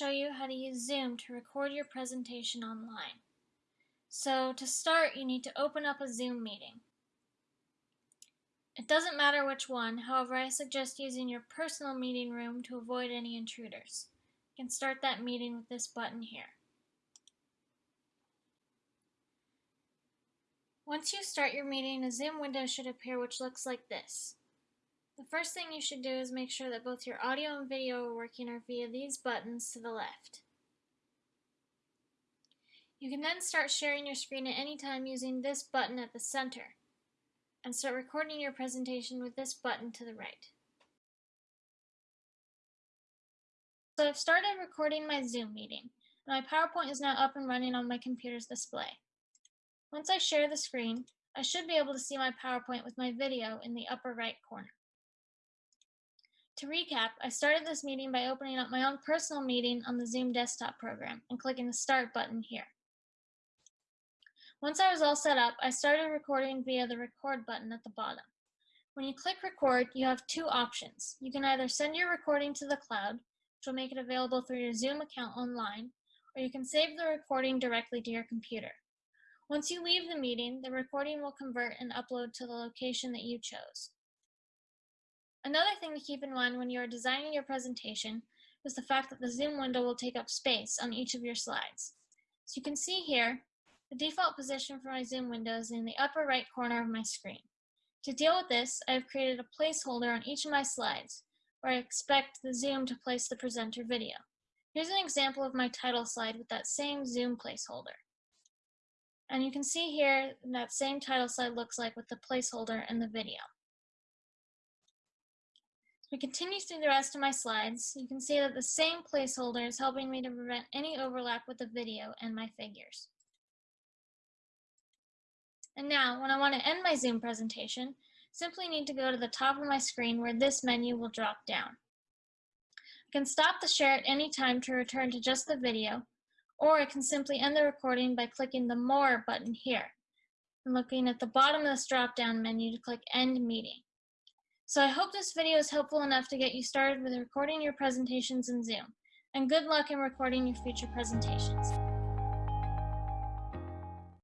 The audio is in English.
show you how to use Zoom to record your presentation online. So to start, you need to open up a Zoom meeting. It doesn't matter which one, however I suggest using your personal meeting room to avoid any intruders. You can start that meeting with this button here. Once you start your meeting, a Zoom window should appear which looks like this. The first thing you should do is make sure that both your audio and video are working are via these buttons to the left. You can then start sharing your screen at any time using this button at the center, and start recording your presentation with this button to the right. So I've started recording my Zoom meeting, my PowerPoint is now up and running on my computer's display. Once I share the screen, I should be able to see my PowerPoint with my video in the upper right corner. To recap, I started this meeting by opening up my own personal meeting on the Zoom desktop program and clicking the Start button here. Once I was all set up, I started recording via the Record button at the bottom. When you click Record, you have two options. You can either send your recording to the cloud, which will make it available through your Zoom account online, or you can save the recording directly to your computer. Once you leave the meeting, the recording will convert and upload to the location that you chose. Another thing to keep in mind when you are designing your presentation is the fact that the Zoom window will take up space on each of your slides. So you can see here, the default position for my Zoom window is in the upper right corner of my screen. To deal with this, I have created a placeholder on each of my slides, where I expect the Zoom to place the presenter video. Here's an example of my title slide with that same Zoom placeholder. And you can see here that same title slide looks like with the placeholder and the video we continue through the rest of my slides, you can see that the same placeholder is helping me to prevent any overlap with the video and my figures. And now, when I want to end my Zoom presentation, simply need to go to the top of my screen where this menu will drop down. I can stop the share at any time to return to just the video, or I can simply end the recording by clicking the More button here, and looking at the bottom of this drop-down menu to click End Meeting. So I hope this video is helpful enough to get you started with recording your presentations in Zoom. And good luck in recording your future presentations.